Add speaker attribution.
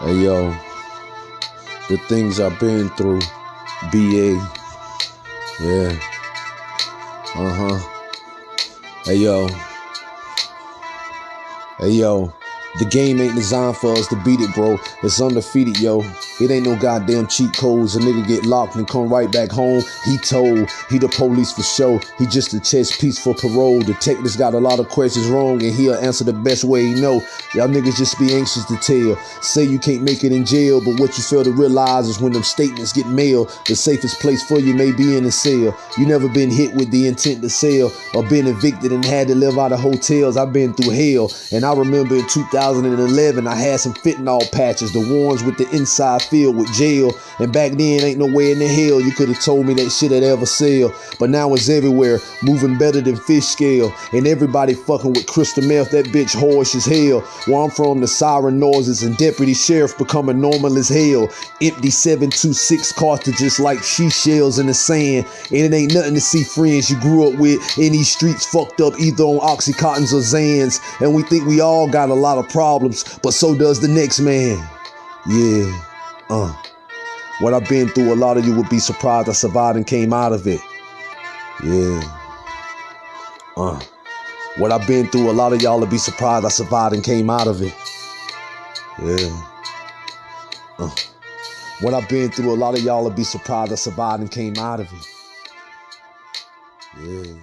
Speaker 1: Hey yo, the things I've been through, BA. Yeah. Uh huh. Hey yo. Hey yo. The game ain't designed for us to beat it, bro. It's undefeated, yo. It ain't no goddamn cheat codes. A nigga get locked and come right back home. He told he the police for show. He just a chess piece for parole. Detectives got a lot of questions wrong and he'll answer the best way he know. Y'all niggas just be anxious to tell. Say you can't make it in jail, but what you fail to realize is when them statements get mailed, the safest place for you may be in a cell. You never been hit with the intent to sell or been evicted and had to live out of hotels. I've been through hell. And I remember in 2011, I had some fentanyl patches, the ones with the inside filled with jail. And back then, ain't no way in the hell you could have told me that shit had ever sell. But now it's everywhere, moving better than fish scale. And everybody fucking with crystal meth, that bitch harsh as hell. Where I'm from, the siren noises and deputy sheriff becoming normal as hell. Empty 726 cartridges like she shells in the sand. And it ain't nothing to see friends you grew up with in these streets fucked up either on Oxycontins or Xans. And we think we all got a lot of problems, but so does the next man. Yeah. Uh. What I've been through, a lot of you would be surprised I survived and came out of it. Yeah. Uh. What I've been through, a lot of y'all would be surprised I survived and came out of it. Yeah. Uh. What I've been through, a lot of y'all would be surprised I survived and came out of it. Yeah.